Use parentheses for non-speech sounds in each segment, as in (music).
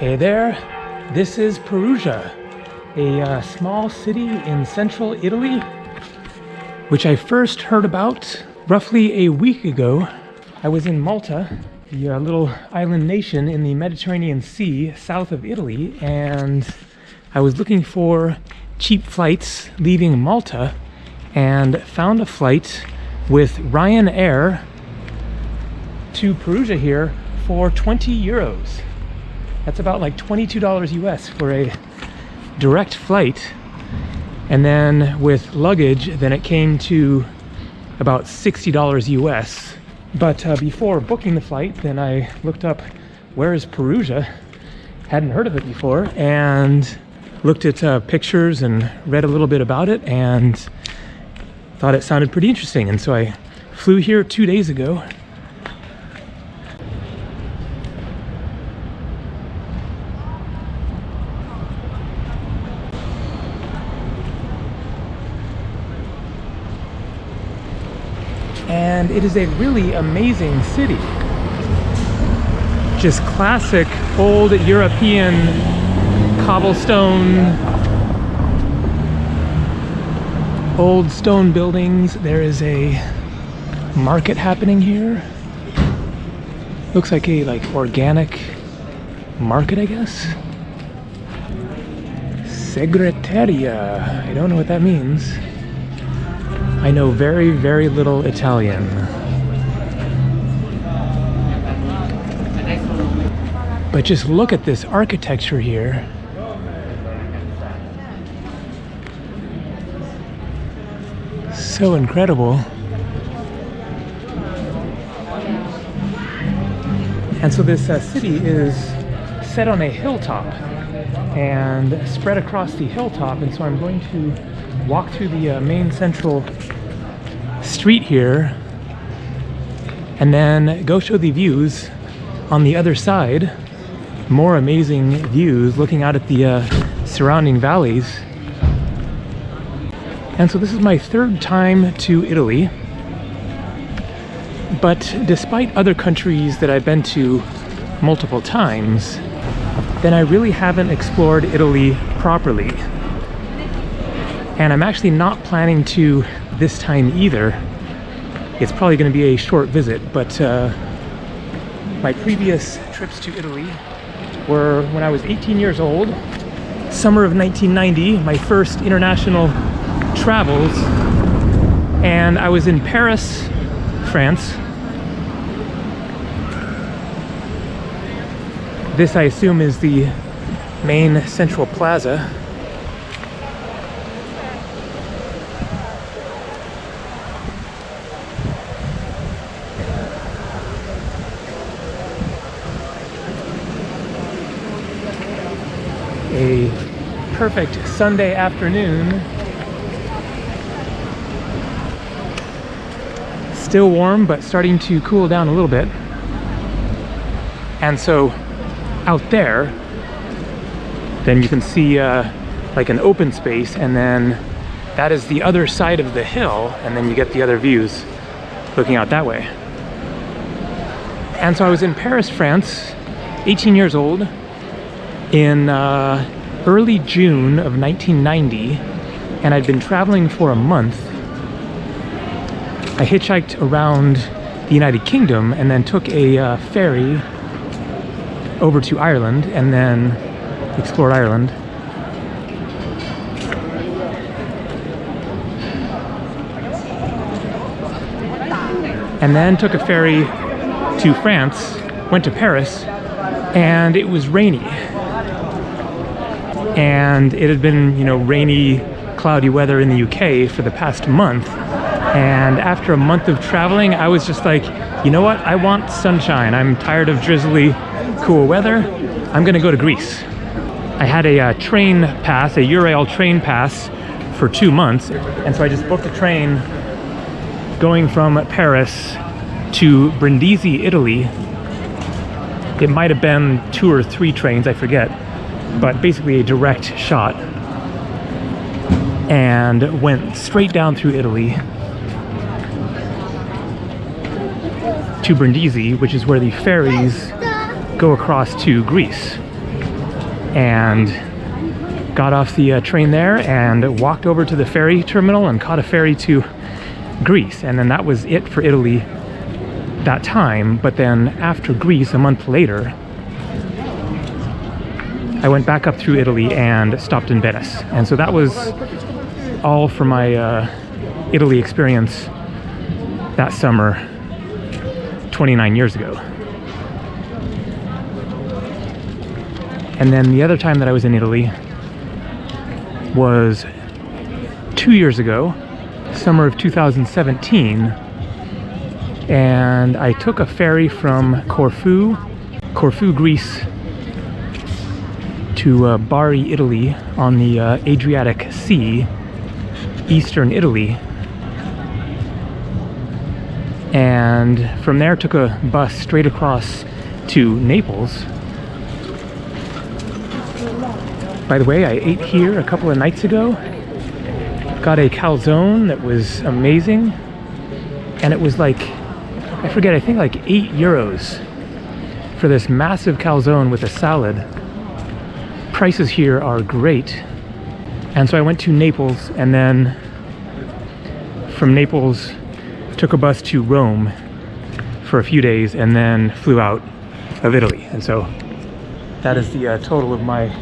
Hey there, this is Perugia, a uh, small city in central Italy, which I first heard about roughly a week ago. I was in Malta, the uh, little island nation in the Mediterranean Sea south of Italy, and I was looking for cheap flights leaving Malta and found a flight with Ryanair to Perugia here for 20 euros. That's about like $22 US for a direct flight. And then with luggage, then it came to about $60 US. But uh, before booking the flight, then I looked up where is Perugia? Hadn't heard of it before and looked at uh, pictures and read a little bit about it and thought it sounded pretty interesting. And so I flew here two days ago and it is a really amazing city. Just classic old European cobblestone, old stone buildings. There is a market happening here. Looks like a like organic market, I guess. Segreteria. I don't know what that means. I know very, very little Italian. But just look at this architecture here. So incredible. And so this uh, city is set on a hilltop and spread across the hilltop. And so I'm going to walk through the uh, main central street here and then go show the views on the other side. More amazing views looking out at the uh, surrounding valleys. And so this is my third time to Italy. But despite other countries that I've been to multiple times, then I really haven't explored Italy properly. And I'm actually not planning to this time either. It's probably going to be a short visit, but uh, my previous trips to Italy were when I was 18 years old, summer of 1990, my first international travels, and I was in Paris, France. This, I assume, is the main central plaza a perfect Sunday afternoon. Still warm, but starting to cool down a little bit. And so out there, then you can see uh, like an open space and then that is the other side of the hill and then you get the other views looking out that way. And so I was in Paris, France, 18 years old, in uh, early June of 1990 and I'd been traveling for a month. I hitchhiked around the United Kingdom and then took a uh, ferry over to Ireland and then explored Ireland. And then took a ferry to France, went to Paris, and it was rainy and it had been, you know, rainy, cloudy weather in the UK for the past month. And after a month of traveling, I was just like, you know what? I want sunshine. I'm tired of drizzly, cool weather. I'm gonna go to Greece. I had a uh, train pass, a Eurail train pass for two months. And so I just booked a train going from Paris to Brindisi, Italy. It might have been two or three trains, I forget but basically a direct shot and went straight down through Italy to Brindisi, which is where the ferries go across to Greece. and got off the uh, train there and walked over to the ferry terminal and caught a ferry to Greece. And then that was it for Italy that time. But then after Greece, a month later, I went back up through Italy and stopped in Venice. And so that was all for my uh, Italy experience that summer 29 years ago. And then the other time that I was in Italy was two years ago, summer of 2017. And I took a ferry from Corfu, Corfu, Greece, to uh, Bari, Italy, on the uh, Adriatic Sea, eastern Italy. And from there took a bus straight across to Naples. By the way, I ate here a couple of nights ago. Got a calzone that was amazing. And it was like, I forget, I think like eight euros for this massive calzone with a salad prices here are great. And so I went to Naples and then from Naples took a bus to Rome for a few days and then flew out of Italy. And so that is the uh, total of my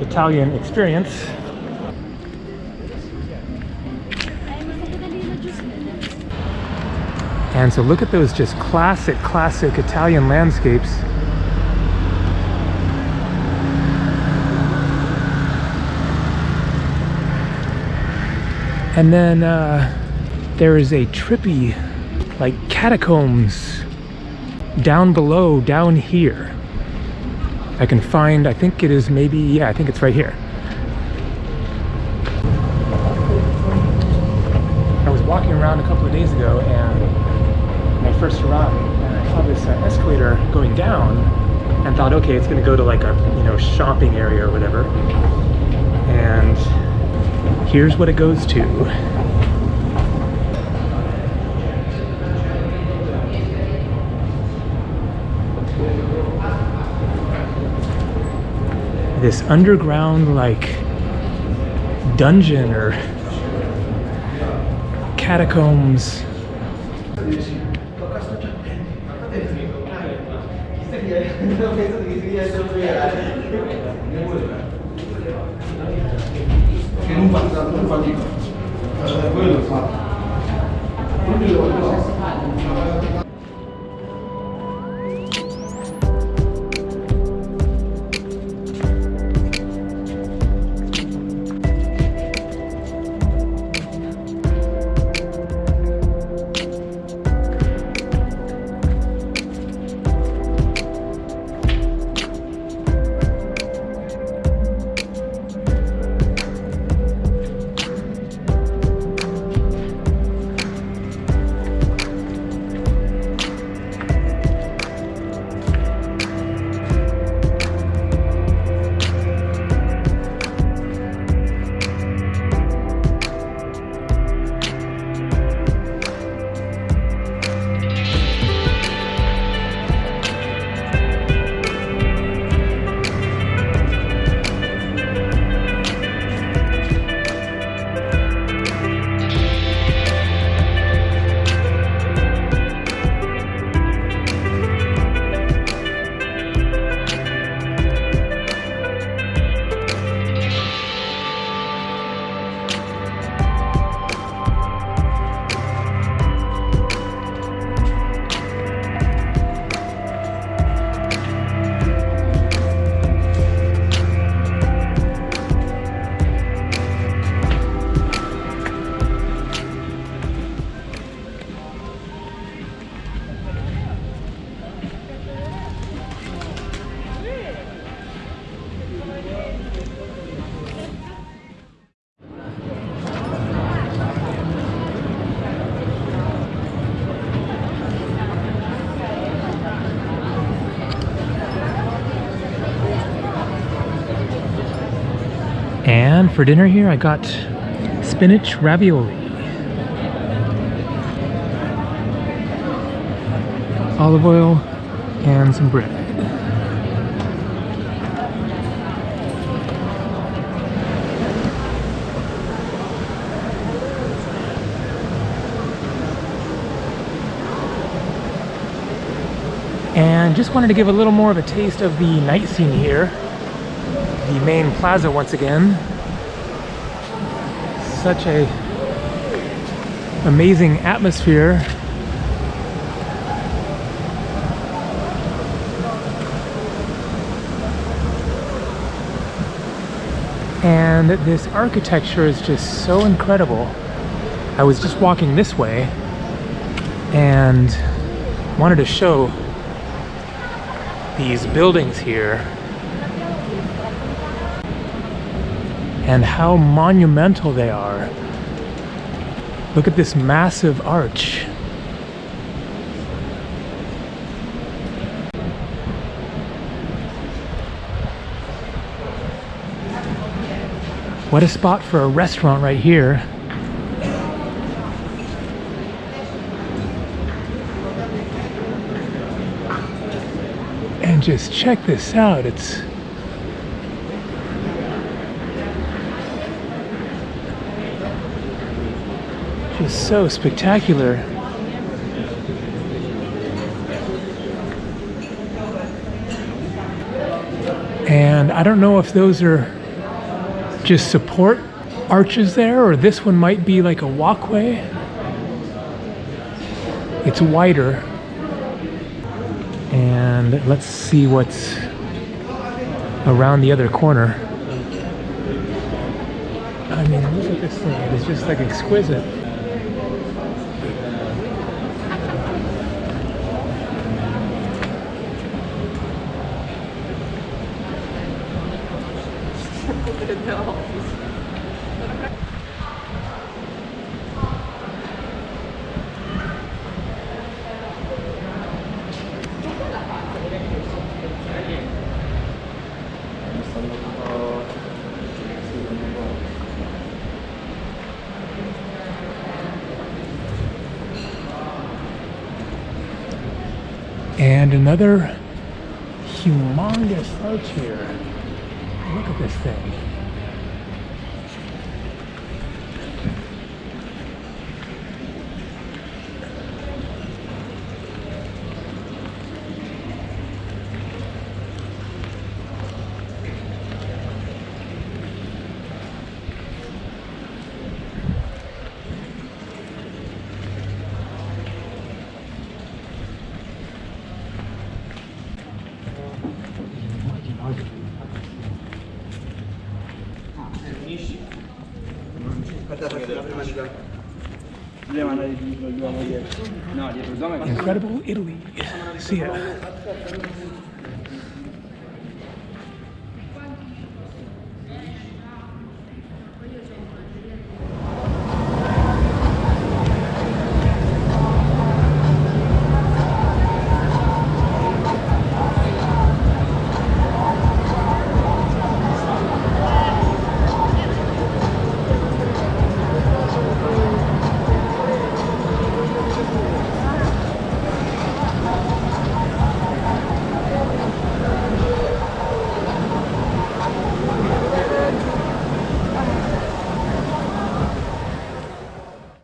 Italian experience. And so look at those just classic, classic Italian landscapes. And then uh, there is a trippy, like catacombs down below, down here. I can find, I think it is maybe, yeah, I think it's right here. I was walking around a couple of days ago and I first arrived and I saw this uh, escalator going down and thought, okay, it's gonna go to like a, you know, shopping area or whatever. And here's what it goes to. This underground like dungeon or catacombs (laughs) che non fa tanto fa di cosa. Eh, quello fa. Quindi lo so. for dinner here, I got spinach ravioli. Olive oil and some bread. And just wanted to give a little more of a taste of the night scene here. The main plaza once again. Such a amazing atmosphere. And this architecture is just so incredible. I was just walking this way and wanted to show these buildings here and how monumental they are. Look at this massive arch. What a spot for a restaurant right here. And just check this out. It's just so spectacular. And I don't know if those are just support arches there or this one might be like a walkway. It's wider. And let's see what's around the other corner. I mean, look at this thing. It's just like exquisite. And another humongous arch here. Look at this thing. Incredible Italy. See ya.